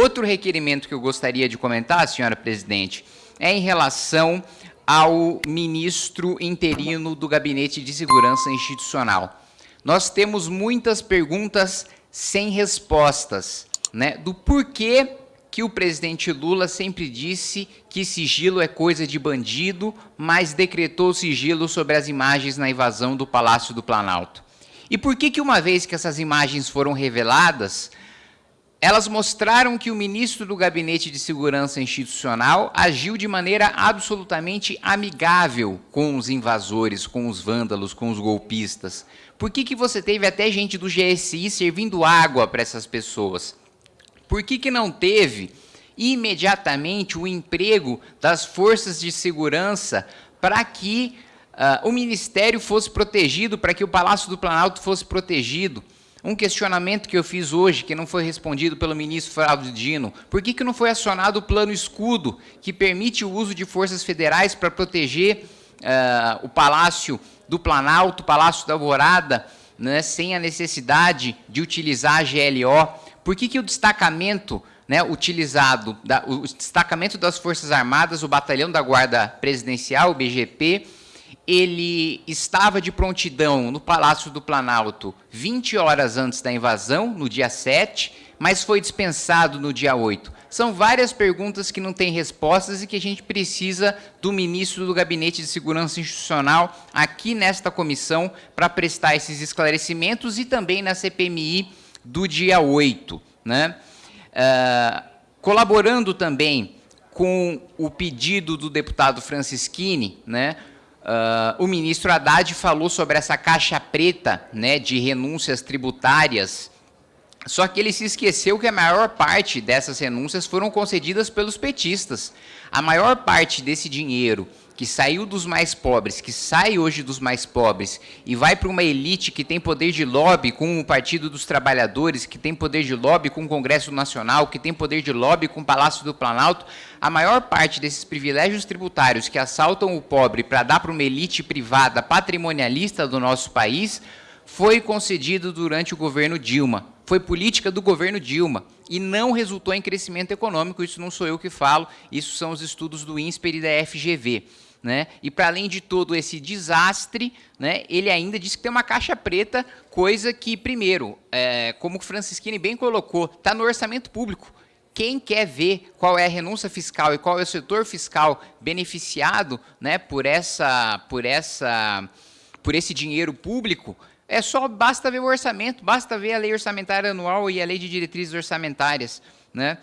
Outro requerimento que eu gostaria de comentar, senhora presidente, é em relação ao ministro interino do Gabinete de Segurança Institucional. Nós temos muitas perguntas sem respostas, né, do porquê que o presidente Lula sempre disse que sigilo é coisa de bandido, mas decretou sigilo sobre as imagens na invasão do Palácio do Planalto. E por que que uma vez que essas imagens foram reveladas, elas mostraram que o ministro do Gabinete de Segurança Institucional agiu de maneira absolutamente amigável com os invasores, com os vândalos, com os golpistas. Por que, que você teve até gente do GSI servindo água para essas pessoas? Por que, que não teve imediatamente o emprego das forças de segurança para que uh, o Ministério fosse protegido, para que o Palácio do Planalto fosse protegido? Um questionamento que eu fiz hoje, que não foi respondido pelo ministro Flávio Dino, por que, que não foi acionado o plano escudo, que permite o uso de forças federais para proteger uh, o Palácio do Planalto, o Palácio da Alvorada, né, sem a necessidade de utilizar a GLO? Por que, que o destacamento né, utilizado, da, o destacamento das Forças Armadas, o Batalhão da Guarda Presidencial, o BGP, ele estava de prontidão no Palácio do Planalto 20 horas antes da invasão, no dia 7, mas foi dispensado no dia 8. São várias perguntas que não têm respostas e que a gente precisa do ministro do Gabinete de Segurança Institucional aqui nesta comissão para prestar esses esclarecimentos e também na CPMI do dia 8. Né? Uh, colaborando também com o pedido do deputado Francisquini, né, Uh, o ministro Haddad falou sobre essa caixa preta né, de renúncias tributárias, só que ele se esqueceu que a maior parte dessas renúncias foram concedidas pelos petistas. A maior parte desse dinheiro que saiu dos mais pobres, que sai hoje dos mais pobres e vai para uma elite que tem poder de lobby com o Partido dos Trabalhadores, que tem poder de lobby com o Congresso Nacional, que tem poder de lobby com o Palácio do Planalto, a maior parte desses privilégios tributários que assaltam o pobre para dar para uma elite privada patrimonialista do nosso país, foi concedido durante o governo Dilma. Foi política do governo Dilma e não resultou em crescimento econômico, isso não sou eu que falo, isso são os estudos do INSPER e da FGV. Né? E para além de todo esse desastre, né, ele ainda disse que tem uma caixa preta, coisa que, primeiro, é, como o Francisquini bem colocou, está no orçamento público. Quem quer ver qual é a renúncia fiscal e qual é o setor fiscal beneficiado né, por, essa, por, essa, por esse dinheiro público, é só basta ver o orçamento, basta ver a lei orçamentária anual e a lei de diretrizes orçamentárias. Né?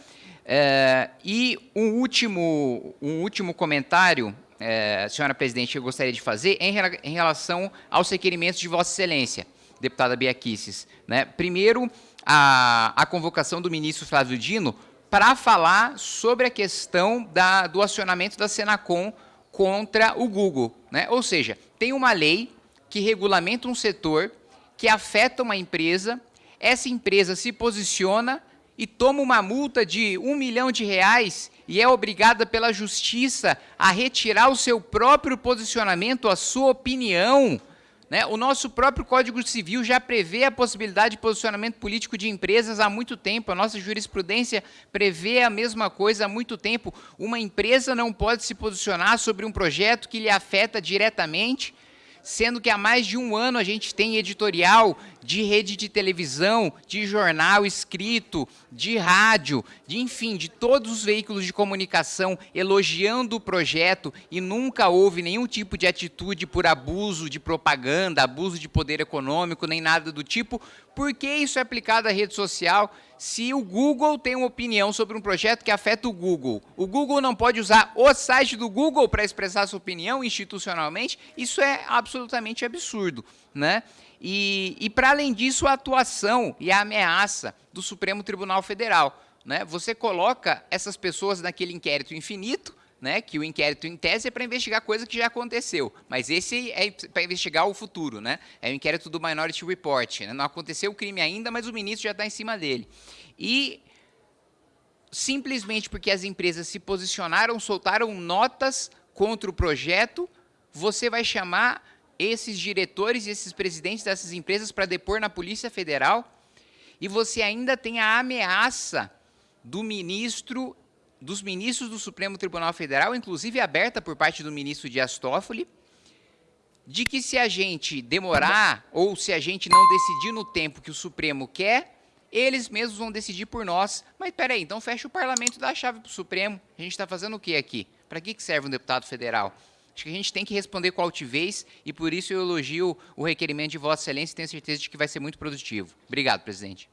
É, e um último, um último comentário é, senhora presidente, eu gostaria de fazer em, em relação aos requerimentos de Vossa Excelência, deputada Bia Kicis. Né? Primeiro, a, a convocação do ministro Flávio Dino para falar sobre a questão da, do acionamento da Senacom contra o Google. Né? Ou seja, tem uma lei que regulamenta um setor que afeta uma empresa, essa empresa se posiciona e toma uma multa de um milhão de reais e é obrigada pela justiça a retirar o seu próprio posicionamento, a sua opinião. Né? O nosso próprio Código Civil já prevê a possibilidade de posicionamento político de empresas há muito tempo. A nossa jurisprudência prevê a mesma coisa há muito tempo. Uma empresa não pode se posicionar sobre um projeto que lhe afeta diretamente sendo que há mais de um ano a gente tem editorial de rede de televisão, de jornal escrito, de rádio, de enfim, de todos os veículos de comunicação elogiando o projeto e nunca houve nenhum tipo de atitude por abuso de propaganda, abuso de poder econômico, nem nada do tipo. Por que isso é aplicado à rede social? se o Google tem uma opinião sobre um projeto que afeta o Google, o Google não pode usar o site do Google para expressar sua opinião institucionalmente, isso é absolutamente absurdo. Né? E, e para além disso, a atuação e a ameaça do Supremo Tribunal Federal. Né? Você coloca essas pessoas naquele inquérito infinito, né, que o inquérito em tese é para investigar coisa que já aconteceu, mas esse é para investigar o futuro, né? É o inquérito do Minority Report. Né? Não aconteceu o crime ainda, mas o ministro já está em cima dele. E simplesmente porque as empresas se posicionaram, soltaram notas contra o projeto, você vai chamar esses diretores e esses presidentes dessas empresas para depor na Polícia Federal e você ainda tem a ameaça do ministro, dos ministros do Supremo Tribunal Federal, inclusive aberta por parte do ministro Dias Toffoli, de que se a gente demorar ou se a gente não decidir no tempo que o Supremo quer, eles mesmos vão decidir por nós. Mas peraí, então fecha o parlamento dá a chave para o Supremo. A gente está fazendo o que aqui? Para que serve um deputado federal? Acho que a gente tem que responder com altivez e por isso eu elogio o requerimento de Vossa Excelência e tenho certeza de que vai ser muito produtivo. Obrigado, presidente.